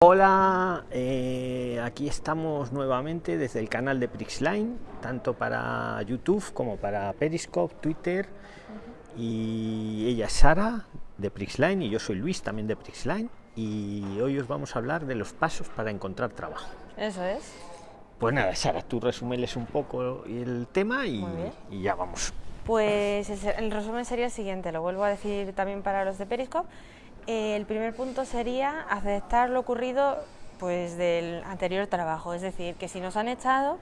Hola, eh, aquí estamos nuevamente desde el canal de Prixline, tanto para YouTube como para Periscope, Twitter. Y ella es Sara de Prixline y yo soy Luis también de Prixline. Y hoy os vamos a hablar de los pasos para encontrar trabajo. Eso es. Pues nada, Sara, tú resumeles un poco el tema y, y ya vamos. Pues el resumen sería el siguiente, lo vuelvo a decir también para los de Periscope el primer punto sería aceptar lo ocurrido pues, del anterior trabajo, es decir, que si nos han echado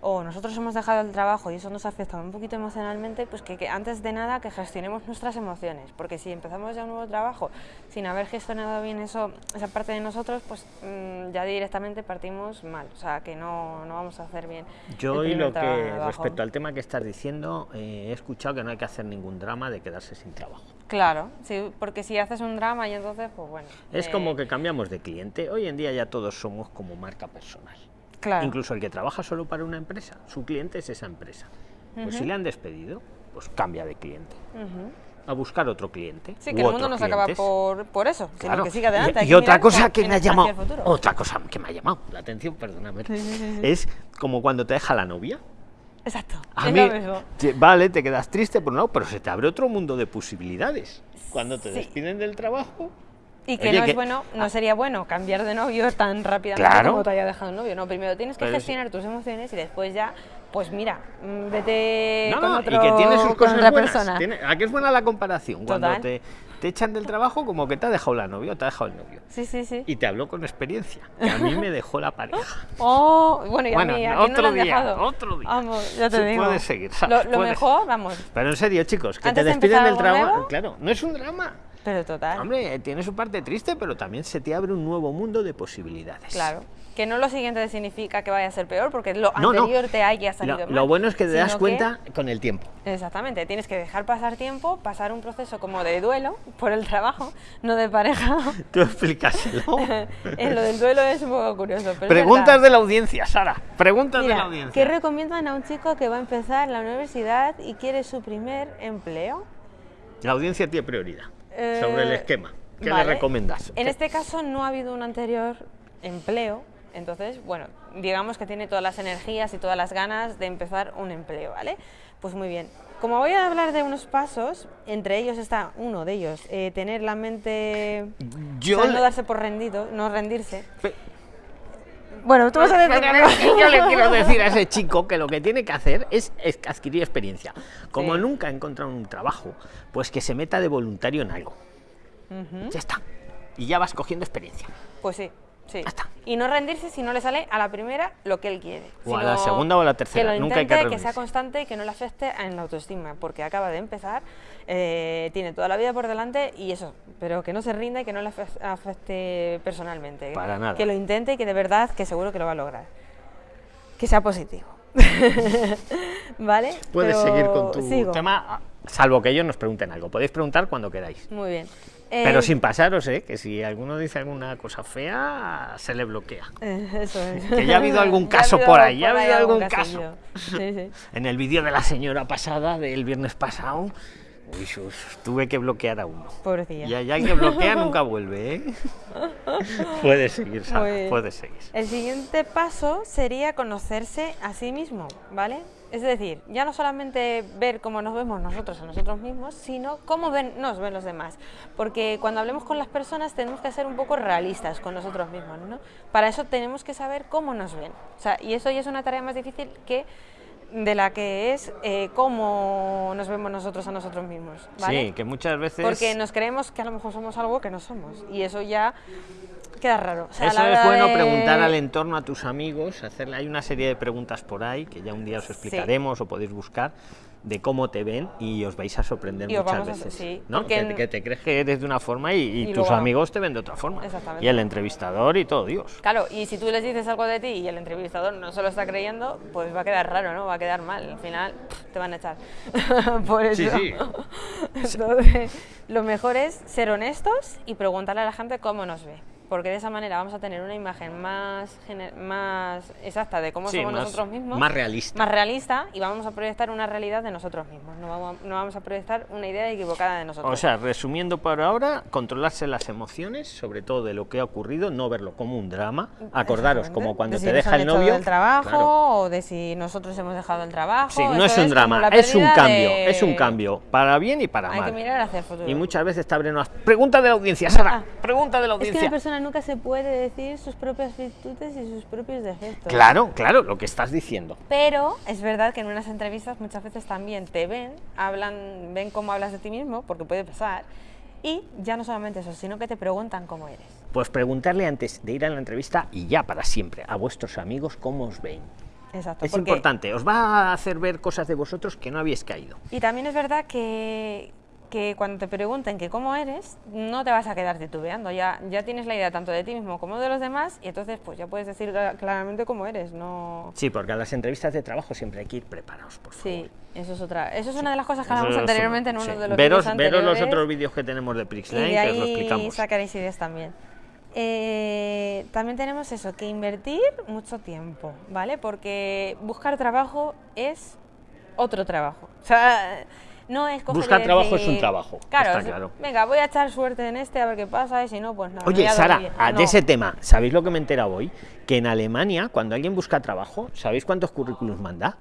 o nosotros hemos dejado el trabajo y eso nos ha afectado un poquito emocionalmente, pues que, antes de nada que gestionemos nuestras emociones, porque si empezamos ya un nuevo trabajo sin haber gestionado bien eso, esa parte de nosotros, pues mm, ya directamente partimos mal, o sea que no, no vamos a hacer bien. Yo y lo que respecto al tema que estás diciendo, eh, he escuchado que no hay que hacer ningún drama de quedarse sin trabajo. Claro, sí, porque si haces un drama y entonces, pues bueno. Es como eh, que cambiamos de cliente. Hoy en día ya todos somos como marca personal. Claro. Incluso el que trabaja solo para una empresa, su cliente es esa empresa. Pues si le han despedido, pues cambia de cliente. A buscar otro cliente. Sí, que el mundo no se acaba por, por eso, sino que siga adelante. Y, otra cosa que me ha llamado, otra cosa que me ha llamado la atención, perdóname, es como cuando te deja la novia. Exacto. A mí, vale, te quedas triste, pero no, pero se te abre otro mundo de posibilidades. Cuando te despiden del trabajo. Y que no es bueno, no sería bueno cambiar de novio tan rápidamente como te haya dejado el novio. No, primero tienes que gestionar tus emociones y después ya, pues mira, mm, vete con otro, y que tiene sus cosas otra buenas. persona. ¿A qué es buena la comparación? Cuando te, te echan del trabajo como que te ha dejado la novia o te ha dejado el novio. Sí, sí, sí. Y te habló con experiencia, que a mí me dejó la pareja. Oh, bueno, y a mí, ¿a otro no día, dejado? otro día. Vamos, ya te digo. Puedes seguir, Lo, mejor, vamos. Pero en serio, chicos, que te despiden del trabajo, claro, no es un drama. Pero total. Hombre, tiene su parte triste, pero también se te abre un nuevo mundo de posibilidades. Claro. Que no lo siguiente significa que vaya a ser peor, porque lo anterior te haya salido lo, mal. Lo bueno es que te das cuenta con el tiempo. Exactamente, tienes que dejar pasar tiempo, pasar un proceso como de duelo por el trabajo, no de pareja. Tú explícaselo. en lo del duelo es un poco curioso. Preguntas de la audiencia, Sara. Preguntas de la audiencia. ¿Qué recomiendan a un chico que va a empezar la universidad y quiere su primer empleo? La audiencia tiene prioridad sobre el eh, esquema. ¿Qué le recomiendas? En este caso no ha habido un anterior empleo, entonces, bueno, digamos que tiene todas las energías y todas las ganas de empezar un empleo, ¿vale? Pues muy bien. Como voy a hablar de unos pasos, entre ellos está uno de ellos, eh, tener la mente, Yo no darse por rendido, no rendirse. Bueno, tú vas a decir Yo le quiero decir a ese chico que lo que tiene que hacer es, adquirir experiencia. Como nunca ha encontrado un trabajo, pues que se meta de voluntario en algo. Ya está. Y ya vas cogiendo experiencia. Pues sí. Sí. Y no rendirse si no le sale a la primera lo que él quiere. O a la segunda o a la tercera. Que Nunca hay que, que sea constante y que no le afecte en la autoestima, porque acaba de empezar, eh, tiene toda la vida por delante y eso, pero que no se rinda y que no le afecte personalmente. Para nada. Que lo intente y que de verdad, que seguro que lo va a lograr. Que sea positivo. ¿Vale? Puedes seguir con tu tema, salvo que ellos nos pregunten algo. Podéis preguntar cuando queráis. Muy bien. Pero eh, sin pasaros, ¿eh? que si alguno dice alguna cosa fea, se le bloquea. Eh, eso es. Que ya ha habido algún caso por ahí, ya ha habido algún caso. En el vídeo de la señora pasada, del viernes pasado, tuve que bloquear a uno. Pobrecilla. Y el que bloquea nunca vuelve, ¿eh? puede seguir, Sara, puede seguir. El siguiente paso sería conocerse a sí mismo, ¿vale? Es decir, ya no solamente ver cómo nos vemos nosotros a nosotros mismos, sino cómo ven, nos ven los demás. Porque cuando hablemos con las personas tenemos que ser un poco realistas con nosotros mismos, ¿no? Para eso tenemos que saber cómo nos ven. O sea, y eso ya es una tarea más difícil que de la que es eh, cómo nos vemos nosotros a nosotros mismos. ¿vale? Sí, que muchas veces... Porque nos creemos que a lo mejor somos algo que no somos. Y eso ya queda raro. Eso es bueno preguntar al entorno, a tus amigos, hacerle, hay una serie de preguntas por ahí que ya un día os explicaremos o podéis buscar de cómo te ven y os vais a sorprender muchas veces. ¿no? Que, te crees que eres de una forma y, tus amigos te ven de otra forma. Y el entrevistador y todo, Dios. Claro, y si tú les dices algo de ti y el entrevistador no se lo está creyendo, pues va a quedar raro, ¿no? Va a quedar mal. Al final te van a echar. Por eso. Sí, sí. Entonces, lo mejor es ser honestos y preguntarle a la gente cómo nos ve. Porque de esa manera vamos a tener una imagen más, más exacta de cómo somos nosotros mismos. Más realista. Más realista y vamos a proyectar una realidad de nosotros mismos, no vamos, no vamos a proyectar una idea equivocada de nosotros. O sea, resumiendo por ahora, controlarse las emociones, sobre todo de lo que ha ocurrido, no verlo como un drama, acordaros como cuando te deja el novio. del trabajo o de si nosotros hemos dejado el trabajo. Sí, no es un drama, es un cambio, es un cambio, para bien y para mal. Hay que mirar hacia el futuro. Y muchas veces te abren unas... Pregunta de la audiencia, Sara, ah, pregunta de la audiencia nunca se puede decir sus propias virtudes y sus propios defectos. Claro, claro, lo que estás diciendo. Pero es verdad que en unas entrevistas muchas veces también te ven, hablan, ven cómo hablas de ti mismo, porque puede pasar, y ya no solamente eso, sino que te preguntan cómo eres. Pues preguntarle antes de ir a la entrevista y ya para siempre a vuestros amigos cómo os ven. Exacto, es importante, os va a hacer ver cosas de vosotros que no habéis caído. Y también es verdad que que cuando te pregunten que cómo eres, no te vas a quedar titubeando, ya, ya tienes la idea tanto de ti mismo como de los demás y entonces pues ya puedes decir claramente cómo eres, no... Sí, porque a las entrevistas de trabajo siempre hay que ir preparados, por favor. Sí, eso es otra, eso es una de las cosas que hablamos anteriormente en uno de los veros, anteriores. Veros los otros vídeos que tenemos de Prixline, que os lo explicamos. sacaréis ideas también. Eh, también tenemos eso, que invertir mucho tiempo, ¿vale? Porque buscar trabajo es otro trabajo. O sea, no es Buscar trabajo es un trabajo. Claro, está claro. Venga, voy a echar suerte en este a ver qué pasa y si no, pues no. Oye, Sara, de ese tema, ¿sabéis lo que me he enterado hoy? Que en Alemania, cuando alguien busca trabajo, ¿sabéis cuántos currículums manda?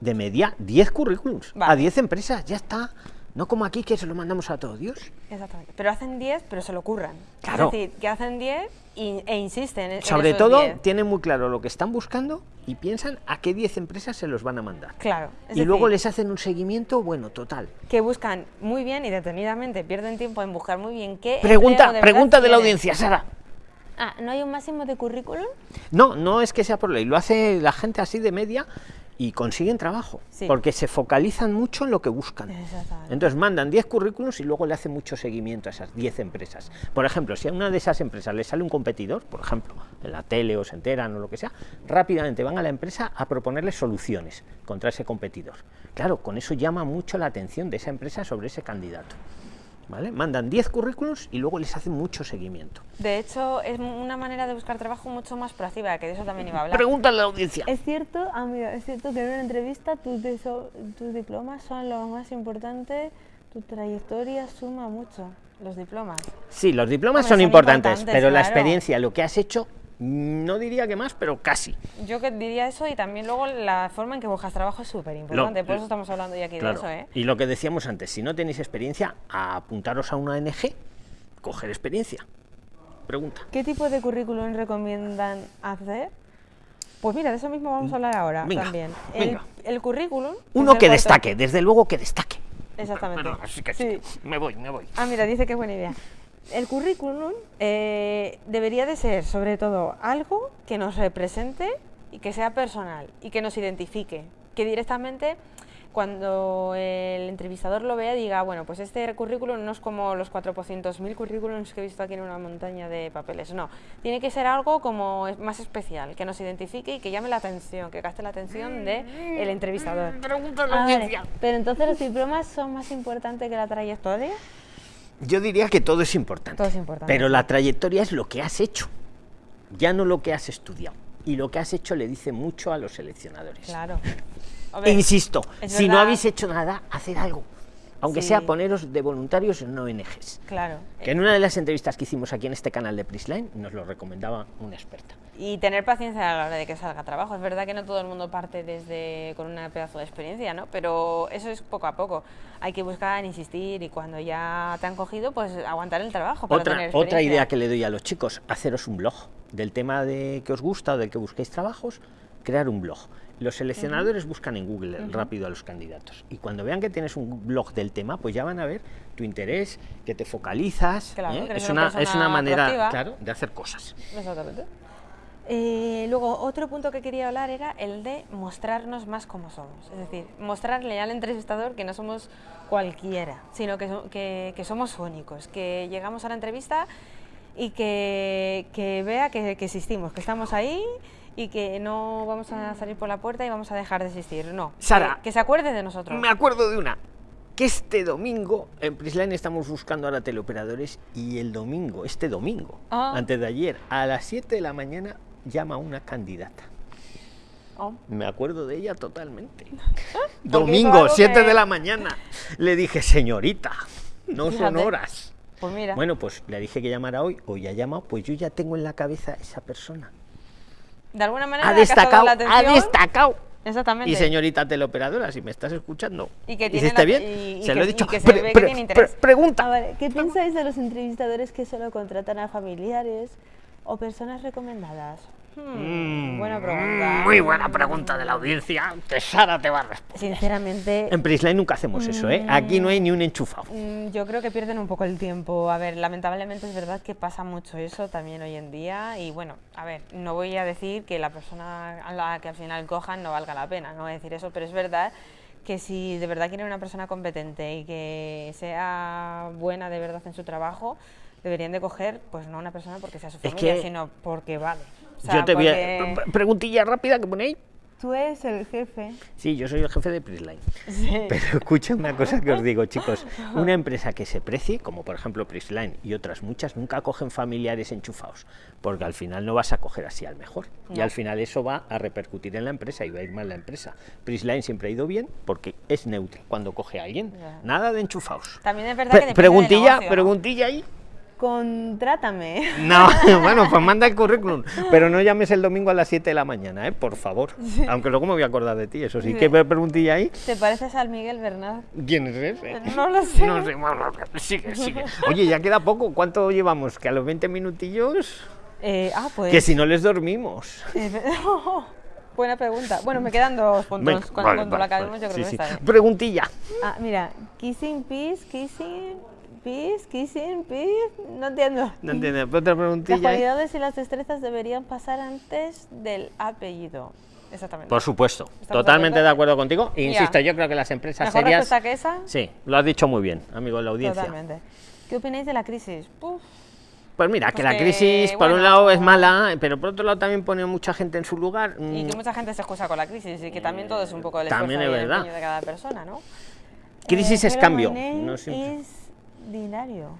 De media, 10 currículums a 10 empresas, ya está. No como aquí que se lo mandamos a todos Dios. Exactamente. Pero hacen 10, pero se lo curran. Claro. Es decir, que hacen 10 e insisten en Sobre todo, tienen muy claro lo que están buscando y piensan a qué 10 empresas se los van a mandar. Claro. y luego les hacen un seguimiento, bueno, total. Que buscan muy bien y detenidamente, pierden tiempo en buscar muy bien qué. Pregunta, de pregunta de la audiencia, Sara. Ah, ¿no hay un máximo de currículum? No, no es que sea por ley, lo hace la gente así de media y consiguen trabajo, porque se focalizan mucho en lo que buscan. Entonces mandan 10 currículums y luego le hacen mucho seguimiento a esas 10 empresas. Por ejemplo, si a una de esas empresas le sale un competidor, por ejemplo, en la tele o se enteran o lo que sea, rápidamente van a la empresa a proponerle soluciones contra ese competidor. Claro, con eso llama mucho la atención de esa empresa sobre ese candidato. ¿Vale? Mandan 10 currículums y luego les hacen mucho seguimiento. De hecho, es una manera de buscar trabajo mucho más proactiva, que de eso también iba a hablar. Pregúntale a la audiencia. Es cierto, amigo, es cierto que en una entrevista tus, tus diplomas son lo más importante, tu trayectoria suma mucho, los diplomas. Sí, los diplomas son, importantes, pero la experiencia, lo que has hecho, no diría que más, pero casi. Yo que diría eso y también luego la forma en que buscas trabajo es súper importante, por eso estamos hablando ya aquí de eso. ¿eh? Y lo que decíamos antes, si no tenéis experiencia, apuntaros a una ONG, coger experiencia. Pregunta. ¿Qué tipo de currículum recomiendan hacer? Pues mira, de eso mismo vamos a hablar ahora también. El, el, currículum... Uno que destaque, desde luego que destaque. Exactamente. así que sí. Me voy, me voy. Ah, mira, dice que buena idea el currículum eh, debería de ser sobre todo algo que nos represente y que sea personal y que nos identifique, que directamente cuando el entrevistador lo vea diga, bueno, pues este currículum no es como los 400.000 currículums que he visto aquí en una montaña de papeles, no, tiene que ser algo como más especial, que nos identifique y que llame la atención, que gaste la atención del el entrevistador. Ah, pero entonces los diplomas son más importantes que la trayectoria. Yo diría que todo es importante. Todo es importante. Pero la trayectoria es lo que has hecho, ya no lo que has estudiado. Y lo que has hecho le dice mucho a los seleccionadores. Claro. e insisto, si no habéis hecho nada, hacer algo aunque sea poneros de voluntarios en ONGs. Claro. Que en una de las entrevistas que hicimos aquí en este canal de Prisline nos lo recomendaba una experta. Y tener paciencia a la hora de que salga trabajo. Es verdad que no todo el mundo parte desde con una pedazo de experiencia, ¿no? Pero eso es poco a poco. Hay que buscar, insistir y cuando ya te han cogido, pues aguantar el trabajo para otra, Otra idea que le doy a los chicos, haceros un blog del tema de que os gusta o del que busquéis trabajos, crear un blog. Los seleccionadores buscan en Google rápido a los candidatos y cuando vean que tienes un blog del tema, pues ya van a ver tu interés, que te focalizas. ¿eh? es, una, es una manera claro, de hacer cosas. Exactamente. Eh, luego, otro punto que quería hablar era el de mostrarnos más como somos. Es decir, mostrarle al entrevistador que no somos cualquiera, sino que, que, somos únicos, que llegamos a la entrevista y que, que vea que, que existimos, que estamos ahí y que no vamos a salir por la puerta y vamos a dejar de existir. No. Sara. Que, se acuerde de nosotros. Me acuerdo de una. que este domingo en Prisline estamos buscando ahora teleoperadores y el domingo, este domingo, Ah. antes de ayer, a las 7 de la mañana llama una candidata. Oh. Me acuerdo de ella totalmente. Domingo, algo 7 que- de la mañana. Le dije, señorita, no son Fíjate. horas. Pues mira, Bueno, pues le dije que llamara hoy, hoy ha llamado, pues yo ya tengo en la cabeza esa persona. De alguna manera Ha destacado, la ha destacado. Exactamente. Y señorita teleoperadora, si me estás escuchando, Y que tiene ¿hiciste la- bien? y- y se lo que- he dicho. y que se Pre- ve que pre- tiene interés. pre- pregunta. Ver, ¿qué pensáis de los entrevistadores que solo contratan a familiares o personas recomendadas? Hmm, buena pregunta. Muy buena pregunta de la audiencia, que Sara te va a responder. Sinceramente, En Prisline nunca hacemos eso, ¿eh? Aquí no hay ni un enchufado. Mm, Yo creo que pierden un poco el tiempo. A ver, lamentablemente es verdad que pasa mucho eso también hoy en día. Y bueno, a ver, no voy a decir que la persona a la que al final cojan no valga la pena, no voy a decir eso, pero es verdad que si de verdad quieren una persona competente y que sea buena de verdad en su trabajo, deberían de coger, pues no una persona porque sea su Es familia, que- sino porque vale. O sea, Yo te voy a... Preguntilla rápida que ponéis. Tú eres el jefe. Sí, yo soy el jefe de Prisline. Sí. Pero escucha una cosa que os digo, chicos. Una empresa que se precie, como por ejemplo Prisline y otras muchas, nunca cogen familiares enchufados, porque al final no vas a coger así al mejor. Y al final eso va a repercutir en la empresa y va a ir mal la empresa. Prisline siempre ha ido bien porque es neutro cuando coge a alguien. Nada de enchufados. También es verdad Pre- que preguntilla, preguntilla ahí. Contrátame. No, bueno, pues manda el currículum. Pero no llames el domingo a las 7 de la mañana, ¿eh? por favor. Aunque luego me voy a acordar de ti, eso sí. ¿Qué preguntilla ahí? ¿Te pareces al Miguel Bernard? ¿Quién es ese? No lo sé. No sé, bueno, sigue, sigue. Oye, ya queda poco. ¿Cuánto llevamos? Que a los 20 minutillos. Eh, ah, pues. Que si no les dormimos. Eh, Buena pregunta. Bueno, me quedan dos puntos. Cuando vale, cuando vale, la acabemos, vale. yo creo Sí, que sí. está bien. Preguntilla. Ah, mira, kissing peace, kissing peace, kissing peace. No entiendo. No entiendo. Otra Las preguntilla. ahí. cualidades y las destrezas deberían pasar Antes del apellido. Exactamente. Por supuesto. ¿Estamos de Totalmente de acuerdo? contigo. E insisto, yo creo que las empresas Mejor serias. respuesta que esa. Sí, lo has dicho muy bien, amigo de la audiencia. Totalmente. ¿Qué opináis de la crisis? Puf, Pues mira, que la que, crisis por un lado es mala, pero por otro lado también pone mucha gente en su lugar. Y Mm, que mucha gente se excusa con la crisis y que también todo es un poco el También esfuerzo es y el verdad. de cada persona, ¿no? Crisis Eh, es cambio. no siempre- is Dinario.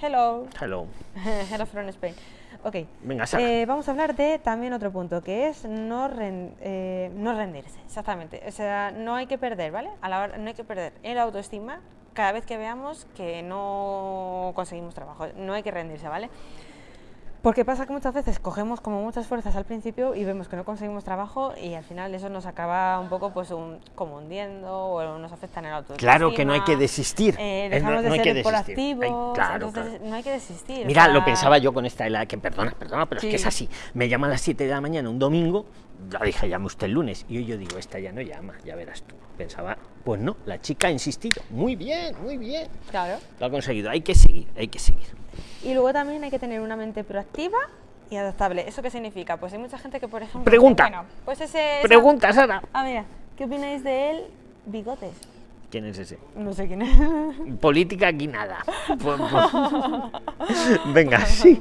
Hello. Hello. Hello from Spain. Ok. Venga. Eh, vamos a hablar de también otro punto, que es no, ren- eh, no rendirse, exactamente. O sea, no hay que perder, ¿vale? A la hora, no hay que perder el autoestima cada vez que veamos que no conseguimos trabajo. No hay que rendirse, ¿vale? Porque pasa que muchas veces cogemos como muchas fuerzas al principio y vemos que no conseguimos trabajo y al final eso nos acaba un poco pues un- como hundiendo o nos afecta en el autoestima. Claro que no hay que desistir. Eh, dejamos no- de no hay ser que desistir. proactivos, Ay, claro, entonces claro. no hay que desistir. o Mira, lo pensaba yo con esta, la que perdona, perdona, pero es que es así. Me llama a las 7 de la mañana un domingo, ya dije, llame usted el lunes. Y hoy yo digo, esta ya no llama, ya verás tú. Pensaba, pues no, la chica ha insistido. Muy bien, muy bien. Claro. Lo ha conseguido, hay que seguir, hay que seguir. Y luego también hay que tener una mente proactiva y adaptable. ¿Eso qué significa? Pues hay mucha gente que, por ejemplo... Pregunta. Bueno, pues ese... esa- Pregunta, Sara. Ah, mira, ¿qué opináis de él? Bigotes. ¿Quién es ese? No sé quién es. Política aquí nada. Pues- pues- Venga, sí.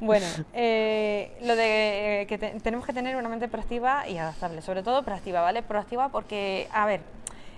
bueno, eh, lo de eh, que te- tenemos que tener una mente proactiva y adaptable. Sobre todo proactiva, ¿vale? Proactiva porque, a ver...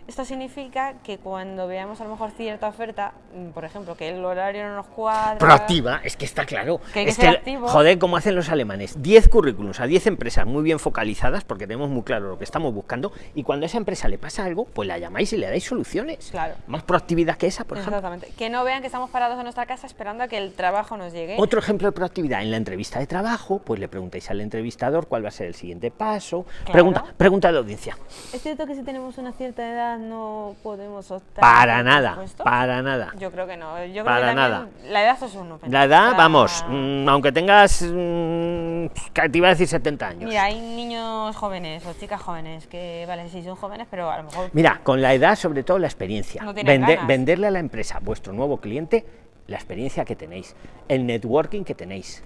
Esto significa que cuando veamos a lo mejor cierta oferta, mm, por ejemplo, que el horario no nos cuadra... Proactiva, es que está claro. Que hay que es ser activo. Joder, como hacen los alemanes. 10 currículums a 10 empresas muy bien focalizadas, porque tenemos muy claro lo que estamos buscando, y cuando a esa empresa le pasa algo, pues la llamáis y le dais soluciones. Claro. Más proactividad que esa, por ejemplo. Exactamente. Que no vean que estamos parados en nuestra casa esperando a que el trabajo nos llegue. Otro ejemplo de proactividad, en la entrevista de trabajo, pues le preguntáis al entrevistador cuál va a ser el siguiente paso. Claro. Pregunta, pregunta a la audiencia. ¿Es cierto que si tenemos una cierta edad no podemos optar Para nada, para nada. Yo creo que no. Yo creo Para que nada. La edad es uno. La edad, vamos, mm, aunque tengas, mm, te iba a decir 70 años. Mira, hay niños jóvenes o chicas jóvenes que, vale, sí son jóvenes, pero a lo mejor. Mira, con la edad, sobre todo la experiencia. No Vende- venderle a la empresa, vuestro nuevo cliente, la experiencia que tenéis, el networking que tenéis.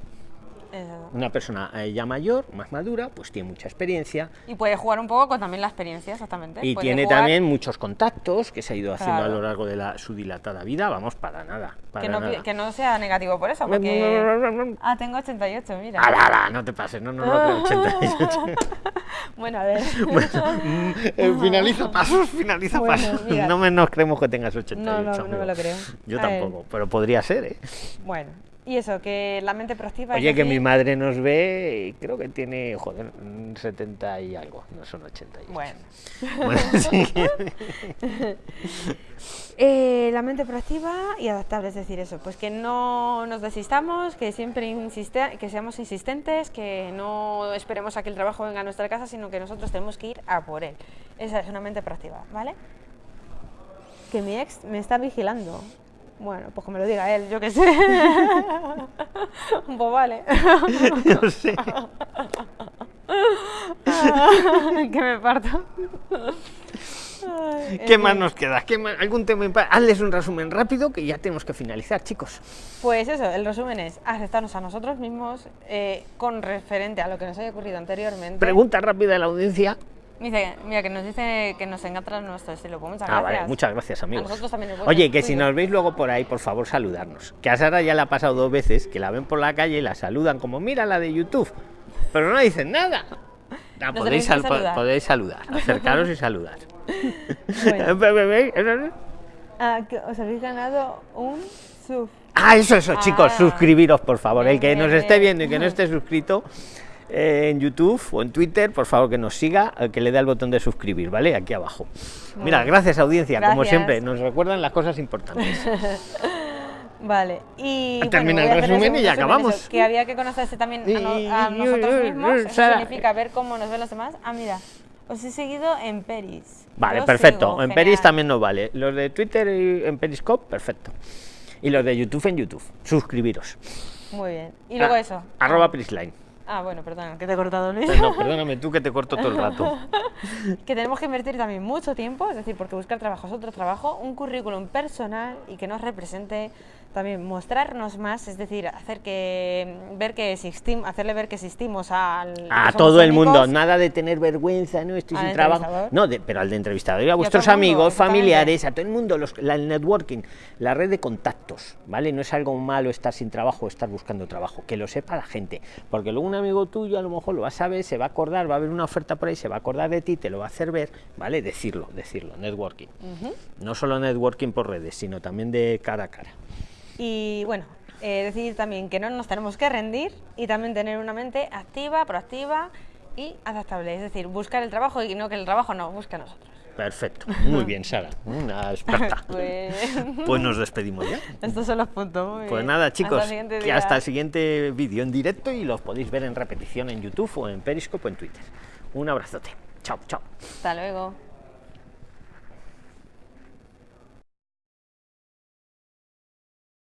Una persona eh, ya mayor, más madura, pues tiene mucha experiencia Y puede jugar un poco con también la experiencia, exactamente. y Puede tiene jugar también muchos contactos que se ha ido haciendo a lo largo de la, su dilatada vida. Vamos, para nada. Para que no, pi- nada. que no sea negativo por eso, porque... Ah, tengo 88, mira. ¡Ala, ala! No te pases, no, no, no, creo 88. Bueno, a ver. Mm, eh, finaliza pasos, finaliza Bueno, pasos. mira. No me nos creemos que tengas 88. No, no, no me lo creo. Yo A ver. tampoco, pero podría ser, ¿eh? Bueno, y eso, que la mente proactiva... es Oye, que mi madre nos ve y creo que tiene, joder, mm, 70 y algo, no son 88. Bueno. Bueno, sí. Eh, la mente proactiva y adaptable, es decir, eso, pues que no nos desistamos, que siempre insiste, que seamos insistentes, que no esperemos a que el trabajo venga a nuestra casa, sino que nosotros tenemos que ir a por él. Esa es una mente proactiva, ¿vale? Que mi ex me está vigilando. Bueno, pues que me lo diga él, yo qué sé. pues vale. Yo sé. que me parto. Ay, ¿Qué más fin. nos queda? ¿Qué más? ¿Algún tema? Hazles un resumen rápido que ya tenemos que finalizar, chicos. Pues eso, el resumen es aceptarnos a nosotros mismos eh, con referente a lo que nos haya ocurrido anteriormente. Pregunta rápida de la audiencia. Dice, mira, que nos dice que nos encanta nuestro estilo. Pues muchas Ah, gracias. vale, muchas gracias, amigos. nosotros también bueno, Oye, que si nos veis luego por ahí, por favor, saludarnos. Que a Sara ya le ha pasado dos veces, que la ven por la calle y la saludan como, mira la de YouTube, pero no dicen nada. Ah, Nos podéis, sal- saludar. podéis saludar, acercaros y saludar. Bueno. Ah, que os habéis ganado un sub. Ah, eso, eso, chicos, Ah. suscribiros, por favor. El que nos esté viendo y que no esté suscrito en YouTube o en Twitter, por favor, que nos siga, que le dé al botón de suscribir, ¿vale? Aquí abajo. Mira, gracias, audiencia, como siempre, nos recuerdan las cosas importantes. Vale, y. Termina bueno, el resumen y ya acabamos. eso, que había que conocerse también a, no- nosotros mismos. Eso Sara- significa ver cómo nos ven los demás. Ah, mira, os he seguido en Peris. Vale, Yo perfecto. sigo, en genial. Peris también nos vale. Los de Twitter y en Periscope, perfecto. Y los de YouTube en YouTube. Suscribiros. Muy bien. Y luego Ah, eso. Arroba Prisline. Ah, bueno, perdón, que te he cortado, Luis. No, perdóname tú que te corto todo el rato. que tenemos que invertir también mucho tiempo, es decir, porque buscar trabajo es otro trabajo, un currículum personal y que nos represente, también mostrarnos más, es decir, hacer que ver que existimos, hacerle ver que existimos al A todo el mundo, nada de tener vergüenza, no estoy sin trabajo. No, de- pero al de entrevistador y a vuestros amigos, familiares, a todo el mundo, los- la, el networking, la red de contactos, ¿vale? No es algo malo estar sin trabajo o estar buscando trabajo, que lo sepa la gente, porque luego un amigo tuyo a lo mejor lo va a saber, se va a acordar, va a haber una oferta por ahí, se va a acordar de ti, te lo va a hacer ver, ¿vale? Decirlo, decirlo, networking. No solo networking por redes, sino también de cara a cara. Y bueno, eh, decir también que no nos tenemos que rendir y también tener una mente activa, proactiva y adaptable, es decir, buscar el trabajo y no que el trabajo no busque a nosotros. Perfecto, muy bien, Sara, una experta. Pues Pues nos despedimos ya. estos son los puntos. muy Pues bien. nada, Hasta chicos, el siguiente que día. hasta el siguiente vídeo en directo y los podéis ver en repetición en YouTube o en Periscope o en Twitter. Un abrazote. Chao, chao. Hasta luego.